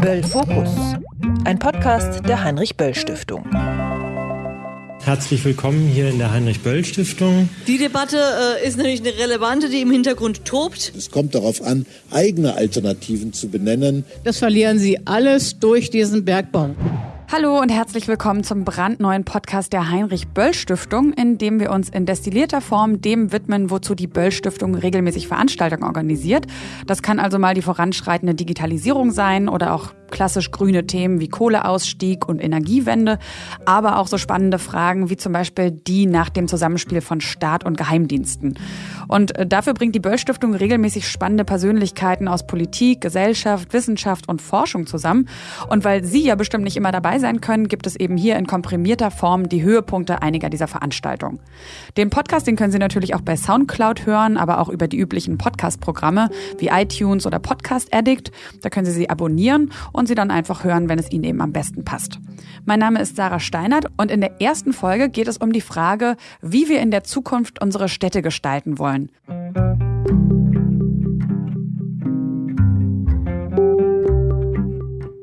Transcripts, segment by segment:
Böll Fokus, ein Podcast der Heinrich Böll Stiftung. Herzlich willkommen hier in der Heinrich Böll Stiftung. Die Debatte äh, ist natürlich eine relevante, die im Hintergrund tobt. Es kommt darauf an, eigene Alternativen zu benennen. Das verlieren Sie alles durch diesen Bergbau. Hallo und herzlich willkommen zum brandneuen Podcast der Heinrich Böll Stiftung, in dem wir uns in destillierter Form dem widmen, wozu die Böll Stiftung regelmäßig Veranstaltungen organisiert. Das kann also mal die voranschreitende Digitalisierung sein oder auch klassisch grüne Themen wie Kohleausstieg und Energiewende, aber auch so spannende Fragen wie zum Beispiel die nach dem Zusammenspiel von Staat und Geheimdiensten. Und äh, dafür bringt die Böll Stiftung regelmäßig spannende Persönlichkeiten aus Politik, Gesellschaft, Wissenschaft und Forschung zusammen. Und weil Sie ja bestimmt nicht immer dabei sein können, gibt es eben hier in komprimierter Form die Höhepunkte einiger dieser Veranstaltungen. Den Podcast, den können Sie natürlich auch bei Soundcloud hören, aber auch über die üblichen Podcast-Programme wie iTunes oder Podcast Addict. Da können Sie sie abonnieren und sie dann einfach hören, wenn es Ihnen eben am besten passt. Mein Name ist Sarah Steinert und in der ersten Folge geht es um die Frage, wie wir in der Zukunft unsere Städte gestalten wollen.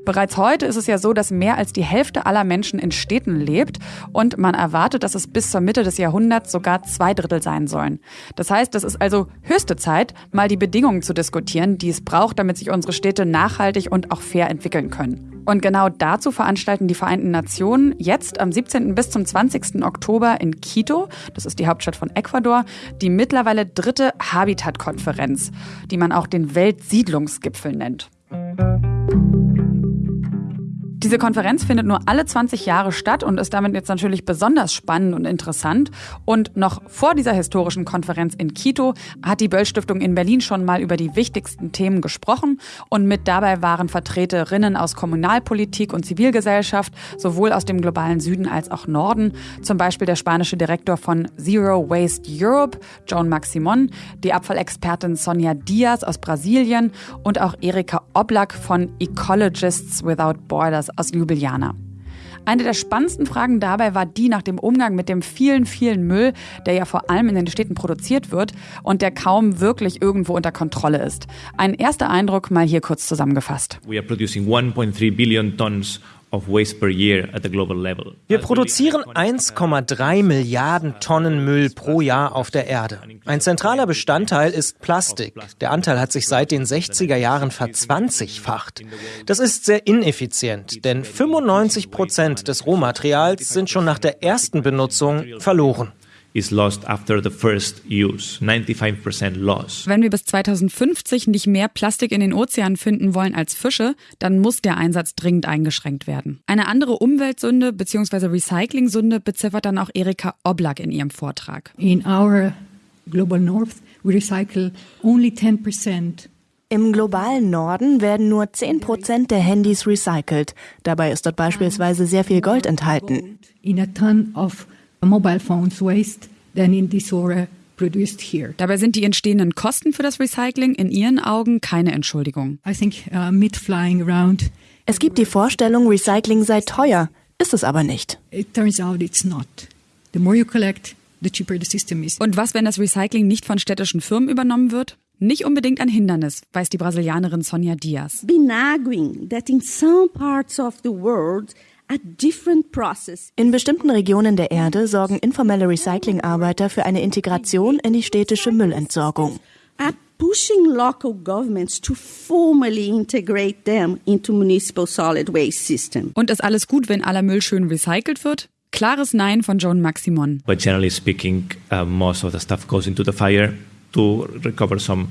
Bereits heute ist es ja so, dass mehr als die Hälfte aller Menschen in Städten lebt und man erwartet, dass es bis zur Mitte des Jahrhunderts sogar zwei Drittel sein sollen. Das heißt, es ist also höchste Zeit, mal die Bedingungen zu diskutieren, die es braucht, damit sich unsere Städte nachhaltig und auch fair entwickeln können. Und genau dazu veranstalten die Vereinten Nationen jetzt am 17. bis zum 20. Oktober in Quito, das ist die Hauptstadt von Ecuador, die mittlerweile dritte Habitat-Konferenz, die man auch den Weltsiedlungsgipfel nennt. Diese Konferenz findet nur alle 20 Jahre statt und ist damit jetzt natürlich besonders spannend und interessant. Und noch vor dieser historischen Konferenz in Quito hat die Böll Stiftung in Berlin schon mal über die wichtigsten Themen gesprochen. Und mit dabei waren Vertreterinnen aus Kommunalpolitik und Zivilgesellschaft, sowohl aus dem globalen Süden als auch Norden. Zum Beispiel der spanische Direktor von Zero Waste Europe, Joan Maximon, die Abfallexpertin Sonja Diaz aus Brasilien und auch Erika Oblak von Ecologists Without Borders aus Ljubljana. Eine der spannendsten Fragen dabei war die nach dem Umgang mit dem vielen, vielen Müll, der ja vor allem in den Städten produziert wird und der kaum wirklich irgendwo unter Kontrolle ist. Ein erster Eindruck mal hier kurz zusammengefasst. We are producing 1.3 billion tons wir produzieren 1,3 Milliarden Tonnen Müll pro Jahr auf der Erde. Ein zentraler Bestandteil ist Plastik. Der Anteil hat sich seit den 60er Jahren verzwanzigfacht. Das ist sehr ineffizient, denn 95 Prozent des Rohmaterials sind schon nach der ersten Benutzung verloren is lost after the first use. 95% loss. Wenn wir bis 2050 nicht mehr Plastik in den Ozeanen finden wollen als Fische, dann muss der Einsatz dringend eingeschränkt werden. Eine andere Umweltsünde bzw. Recycling-Sünde beziffert dann auch Erika Oblak in ihrem Vortrag. In our global north we recycle only 10% im globalen Norden werden nur 10 Prozent der Handys recycelt. Dabei ist dort beispielsweise sehr viel Gold enthalten. In a ton of mobile phones waste than in this produced here. Dabei sind die entstehenden Kosten für das Recycling in Ihren Augen keine Entschuldigung. I think uh, mid flying around. Es gibt die Vorstellung, Recycling sei teuer, ist es aber nicht. It turns out it's not. The more you collect, the cheaper the system is. Und was, wenn das Recycling nicht von städtischen Firmen übernommen wird? Nicht unbedingt ein Hindernis, weiß die Brasilianerin Sonja Diaz. Been arguing that in some parts of the world in bestimmten Regionen der Erde sorgen informelle Recyclingarbeiter für eine Integration in die städtische Müllentsorgung. pushing local governments to formally integrate them into municipal solid waste system. Und ist alles gut, wenn aller Müll schön recycelt wird? Klares Nein von Joan Maximon. But generally speaking, uh, most of the stuff goes into the fire to recover some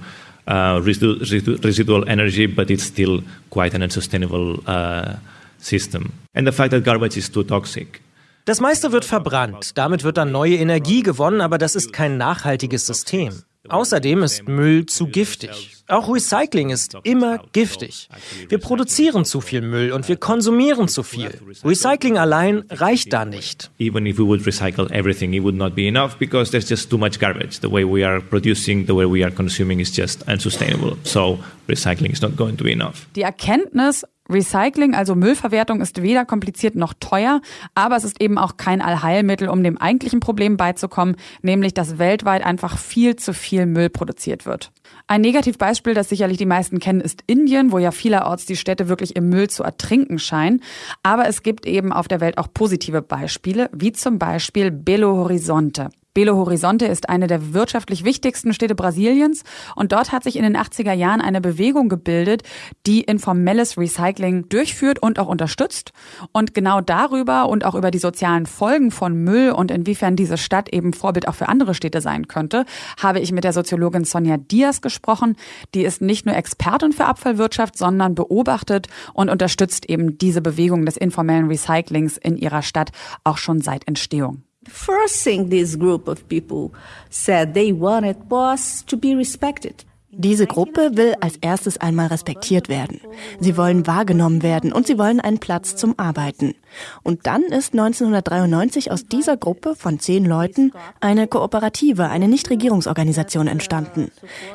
uh, residual energy, but it's still quite an unsustainable uh, system. And the fact that garbage is too toxic. Das meiste wird verbrannt, damit wird dann neue Energie gewonnen, aber das ist kein nachhaltiges System. Außerdem ist Müll zu giftig. Auch Recycling ist immer giftig. Wir produzieren zu viel Müll und wir konsumieren zu viel. Recycling allein reicht da nicht. Even if we would recycle everything, it would not be enough because there's just too much garbage. The way we are producing, the way we are consuming is just unsustainable. So recycling is not going to be enough. Die Erkenntnis Recycling, also Müllverwertung, ist weder kompliziert noch teuer, aber es ist eben auch kein Allheilmittel, um dem eigentlichen Problem beizukommen, nämlich dass weltweit einfach viel zu viel Müll produziert wird. Ein Negativbeispiel, das sicherlich die meisten kennen, ist Indien, wo ja vielerorts die Städte wirklich im Müll zu ertrinken scheinen. Aber es gibt eben auf der Welt auch positive Beispiele, wie zum Beispiel Belo Horizonte. Belo Horizonte ist eine der wirtschaftlich wichtigsten Städte Brasiliens und dort hat sich in den 80er Jahren eine Bewegung gebildet, die informelles Recycling durchführt und auch unterstützt. Und genau darüber und auch über die sozialen Folgen von Müll und inwiefern diese Stadt eben Vorbild auch für andere Städte sein könnte, habe ich mit der Soziologin Sonja Diaz gesprochen. Die ist nicht nur Expertin für Abfallwirtschaft, sondern beobachtet und unterstützt eben diese Bewegung des informellen Recyclings in ihrer Stadt auch schon seit Entstehung. First thing this group of people said they wanted was to be respected. Diese Gruppe will als erstes einmal respektiert werden. Sie wollen wahrgenommen werden und sie wollen einen Platz zum Arbeiten. Und dann ist 1993 aus dieser Gruppe von zehn Leuten eine Kooperative, eine Nichtregierungsorganisation entstanden.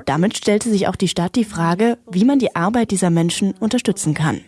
Damit stellte sich auch die Stadt die Frage, wie man die Arbeit dieser Menschen unterstützen kann.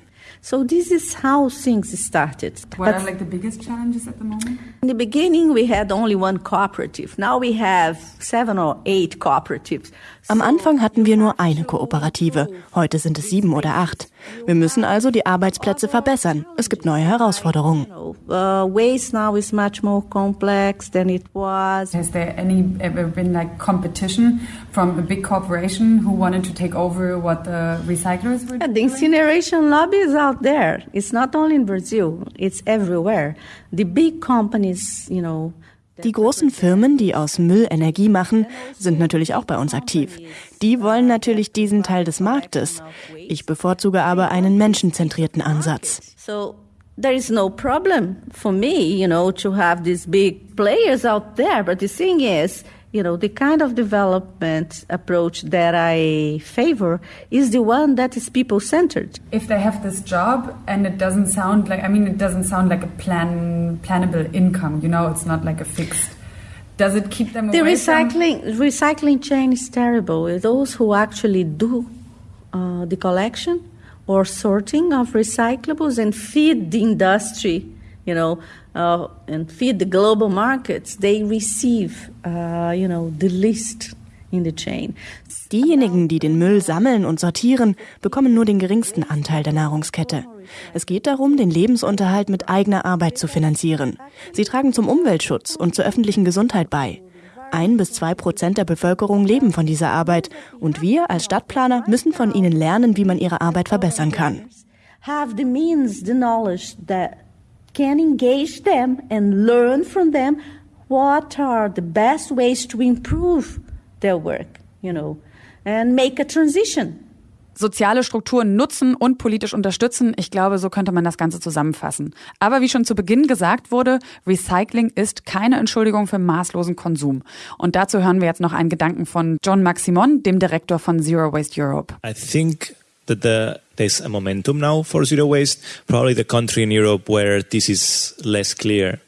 So this is how things started. What are like the biggest challenges at the moment? In the beginning, we had only one cooperative. Now we have seven or eight cooperatives. Am Anfang hatten wir nur eine Kooperative. Heute sind es sieben oder acht. Wir müssen also die Arbeitsplätze verbessern. Es gibt neue Herausforderungen. Uh, waste now is much more complex than it was. Has there any ever been like competition from a big corporation who wanted to take over what the recyclers were doing? The incineration lobby is out there. It's not only in Brazil, it's everywhere. The big companies, you know, die großen Firmen, die aus Müll Energie machen, sind natürlich auch bei uns aktiv. Die wollen natürlich diesen Teil des Marktes. Ich bevorzuge aber einen menschenzentrierten Ansatz. So there is no problem for me, you know, to have these big players out there, but the thing is, you know, the kind of development approach that I favor is the one that is people centered. If they have this job and it doesn't sound like, I mean, it doesn't sound like a plan, plannable income, you know, it's not like a fixed. Does it keep them the recycling from... recycling chain is terrible. Those who actually do uh, the collection or sorting of recyclables and feed the industry, you know, uh, and feed the global markets, they receive, uh, you know, the least in the chain. Diejenigen, die den Müll sammeln und sortieren, bekommen nur den geringsten Anteil der Nahrungskette. Es geht darum, den Lebensunterhalt mit eigener Arbeit zu finanzieren. Sie tragen zum Umweltschutz und zur öffentlichen Gesundheit bei. Ein bis zwei Prozent der Bevölkerung leben von dieser Arbeit und wir als Stadtplaner müssen von ihnen lernen, wie man ihre Arbeit verbessern kann. Have the means, the knowledge that can engage them and learn from them what are the best ways to improve their work, you know, and make a transition. Soziale Strukturen nutzen und politisch unterstützen. Ich glaube, so könnte man das Ganze zusammenfassen. Aber wie schon zu Beginn gesagt wurde, Recycling ist keine Entschuldigung für maßlosen Konsum. Und dazu hören wir jetzt noch einen Gedanken von John Maximon, dem Direktor von Zero Waste Europe. I think that the, there's a momentum now for zero waste. Probably the country in Europe where this is less clear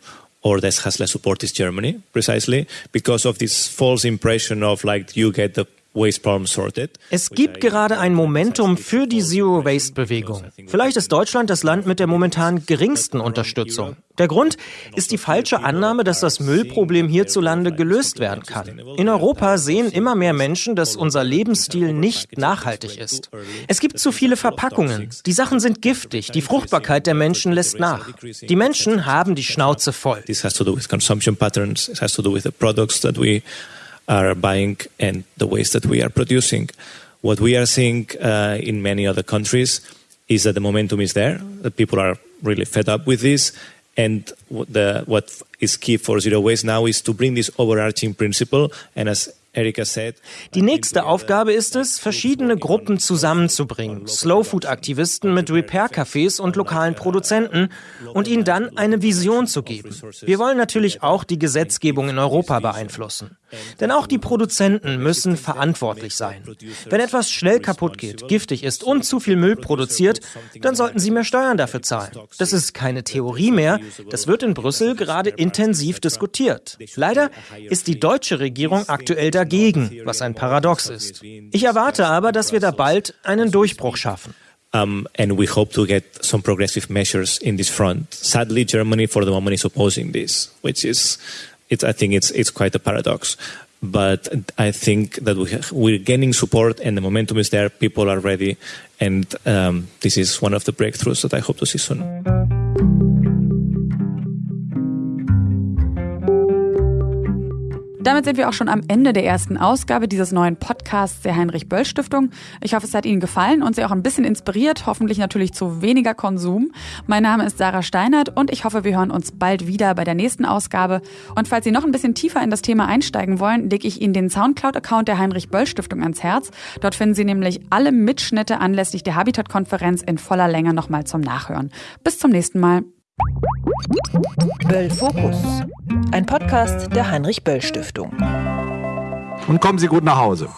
or this has less support is Germany, precisely because of this false impression of like you get the es gibt gerade ein Momentum für die Zero-Waste-Bewegung. Vielleicht ist Deutschland das Land mit der momentan geringsten Unterstützung. Der Grund ist die falsche Annahme, dass das Müllproblem hierzulande gelöst werden kann. In Europa sehen immer mehr Menschen, dass unser Lebensstil nicht nachhaltig ist. Es gibt zu viele Verpackungen. Die Sachen sind giftig. Die Fruchtbarkeit der Menschen lässt nach. Die Menschen haben die Schnauze voll. This has to do with consumption patterns. It has to do with the products that we are buying and the waste that we are producing. What we are seeing uh, in many other countries is that the momentum is there, that people are really fed up with this. And the, what is key for zero waste now is to bring this overarching principle. And as Die nächste Aufgabe ist es, verschiedene Gruppen zusammenzubringen, Slow-Food-Aktivisten mit Repair-Cafés und lokalen Produzenten und ihnen dann eine Vision zu geben. Wir wollen natürlich auch die Gesetzgebung in Europa beeinflussen. Denn auch die Produzenten müssen verantwortlich sein. Wenn etwas schnell kaputt geht, giftig ist und zu viel Müll produziert, dann sollten sie mehr Steuern dafür zahlen. Das ist keine Theorie mehr, das wird in Brüssel gerade intensiv diskutiert. Leider ist die deutsche Regierung aktuell dagegen, was ein Paradox ist. Ich erwarte aber, dass wir da bald einen Durchbruch schaffen. Um, and we hope to get some progressive measures in this front. Sadly, Germany for the moment is opposing this, which is, it's, I think it's, it's quite a paradox. But I think that we we're gaining support and the momentum is there. People are ready. And um, this is one of the breakthroughs that I hope to see soon. Damit sind wir auch schon am Ende der ersten Ausgabe dieses neuen Podcasts der Heinrich Böll Stiftung. Ich hoffe, es hat Ihnen gefallen und Sie auch ein bisschen inspiriert, hoffentlich natürlich zu weniger Konsum. Mein Name ist Sarah Steinert und ich hoffe, wir hören uns bald wieder bei der nächsten Ausgabe. Und falls Sie noch ein bisschen tiefer in das Thema einsteigen wollen, lege ich Ihnen den Soundcloud-Account der Heinrich Böll Stiftung ans Herz. Dort finden Sie nämlich alle Mitschnitte anlässlich der Habitat-Konferenz in voller Länge nochmal zum Nachhören. Bis zum nächsten Mal. Böll Fokus, ein Podcast der Heinrich Böll Stiftung. Und kommen Sie gut nach Hause.